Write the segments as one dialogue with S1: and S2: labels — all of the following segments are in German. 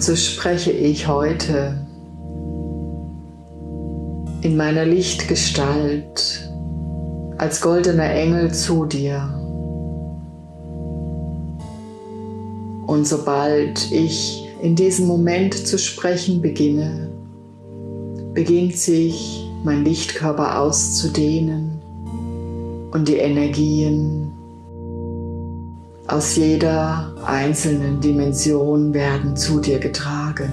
S1: Und so spreche ich heute in meiner Lichtgestalt als goldener Engel zu dir. Und sobald ich in diesem Moment zu sprechen beginne, beginnt sich mein Lichtkörper auszudehnen und die Energien aus jeder einzelnen Dimension werden zu dir getragen.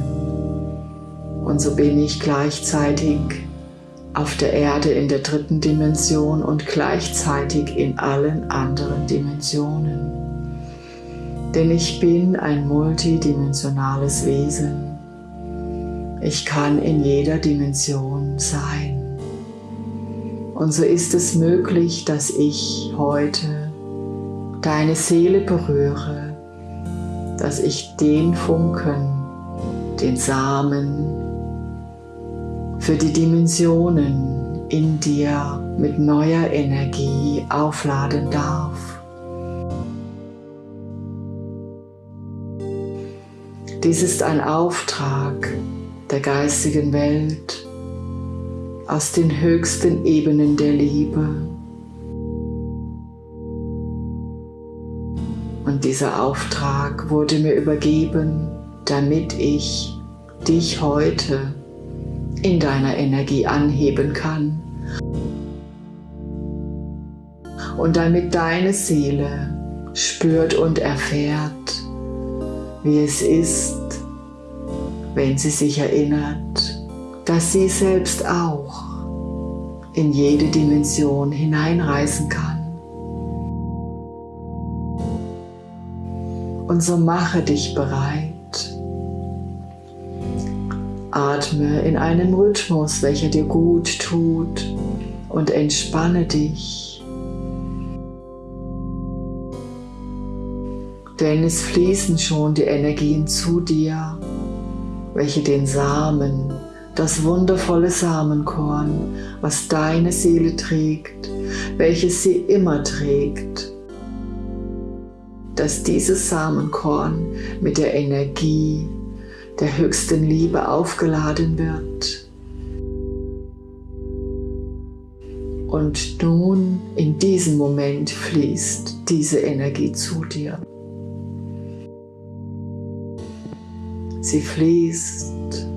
S1: Und so bin ich gleichzeitig auf der Erde in der dritten Dimension und gleichzeitig in allen anderen Dimensionen. Denn ich bin ein multidimensionales Wesen. Ich kann in jeder Dimension sein. Und so ist es möglich, dass ich heute deine Seele berühre, dass ich den Funken, den Samen für die Dimensionen in dir mit neuer Energie aufladen darf. Dies ist ein Auftrag der geistigen Welt, aus den höchsten Ebenen der Liebe. Und dieser Auftrag wurde mir übergeben, damit ich dich heute in deiner Energie anheben kann. Und damit deine Seele spürt und erfährt, wie es ist, wenn sie sich erinnert, dass sie selbst auch in jede Dimension hineinreisen kann. Und so mache dich bereit. Atme in einem Rhythmus, welcher dir gut tut und entspanne dich. Denn es fließen schon die Energien zu dir, welche den Samen das wundervolle Samenkorn, was deine Seele trägt, welches sie immer trägt, dass dieses Samenkorn mit der Energie der höchsten Liebe aufgeladen wird. Und nun in diesem Moment fließt diese Energie zu dir. Sie fließt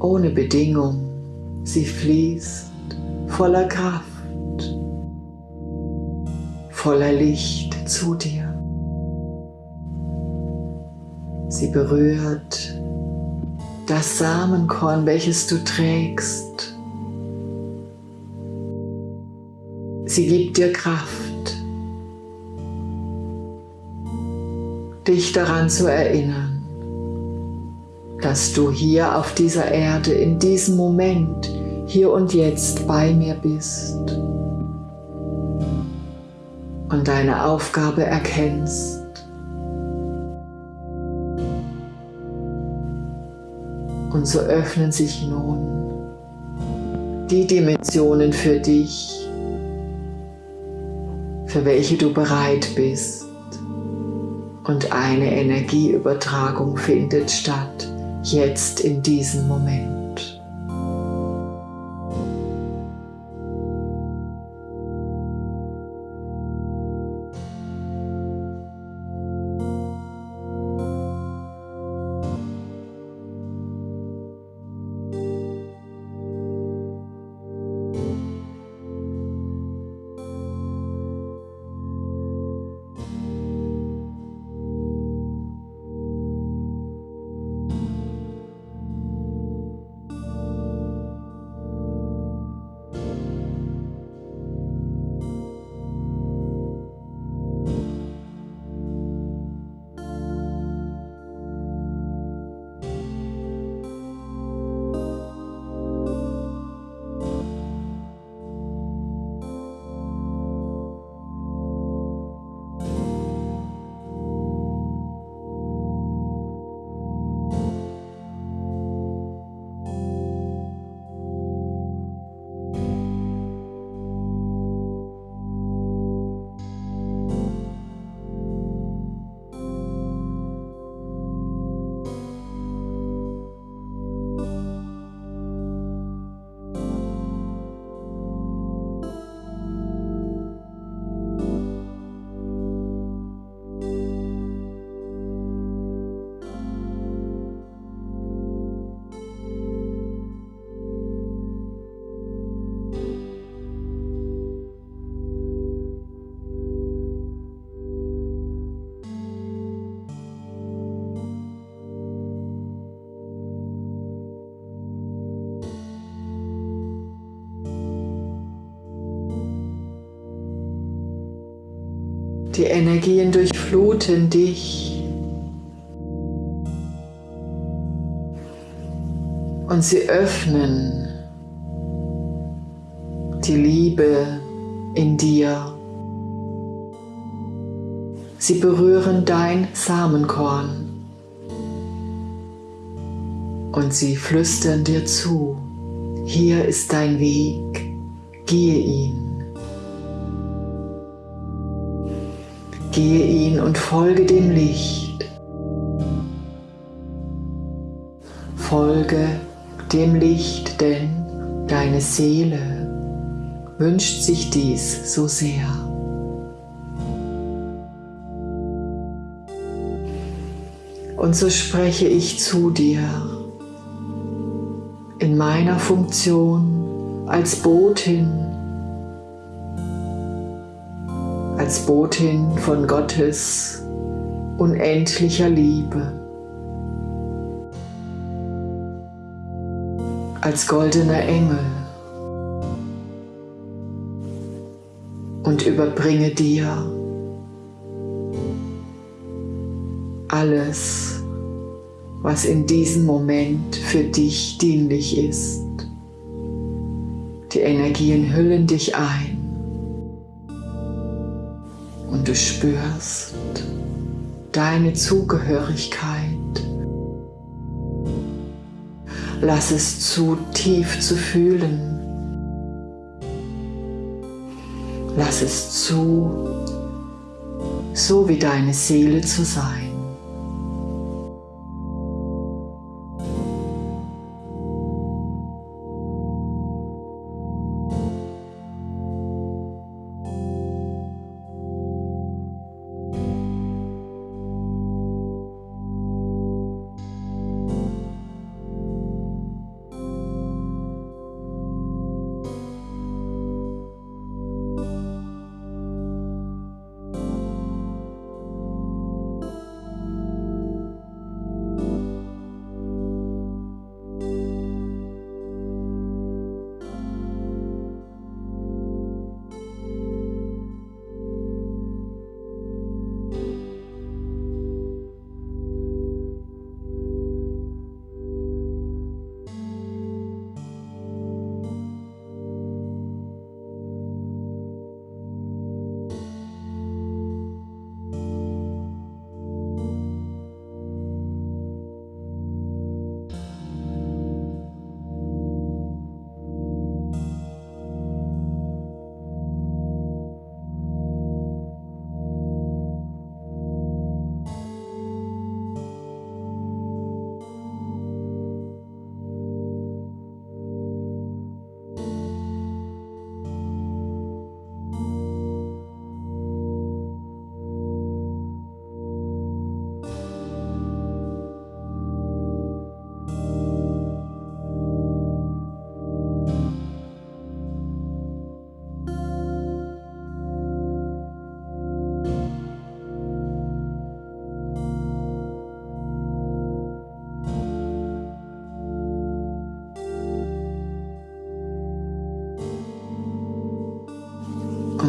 S1: ohne Bedingung. Sie fließt voller Kraft, voller Licht zu dir. Sie berührt das Samenkorn, welches du trägst. Sie gibt dir Kraft, dich daran zu erinnern, dass du hier auf dieser Erde in diesem Moment, hier und jetzt bei mir bist und deine Aufgabe erkennst. Und so öffnen sich nun die Dimensionen für dich, für welche du bereit bist. Und eine Energieübertragung findet statt jetzt in diesem Moment. Die Energien durchfluten dich. Und sie öffnen die Liebe in dir. Sie berühren dein Samenkorn und sie flüstern dir zu, hier ist dein Weg, gehe ihn. Gehe ihn und folge dem Licht. Folge dem Licht, denn deine Seele wünscht sich dies so sehr. Und so spreche ich zu dir in meiner Funktion als Botin, als Botin von Gottes unendlicher Liebe, als goldener Engel. Und überbringe dir alles, was in diesem Moment für dich dienlich ist. Die Energien hüllen dich ein und du spürst deine Zugehörigkeit. Lass es zu, tief zu fühlen. Lass es zu, so wie deine Seele zu sein.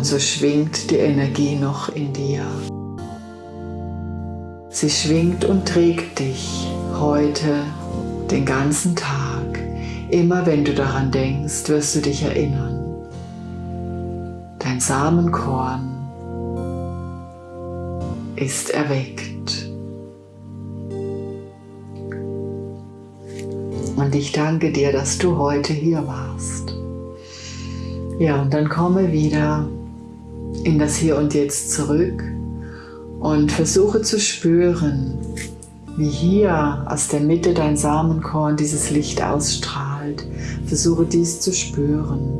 S1: Und so schwingt die Energie noch in dir. Sie schwingt und trägt dich heute den ganzen Tag. Immer wenn du daran denkst, wirst du dich erinnern. Dein Samenkorn ist erweckt. Und ich danke dir, dass du heute hier warst. Ja, und dann komme wieder in das Hier und Jetzt zurück und versuche zu spüren, wie hier aus der Mitte dein Samenkorn dieses Licht ausstrahlt. Versuche dies zu spüren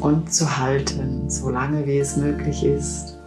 S1: und zu halten, solange wie es möglich ist.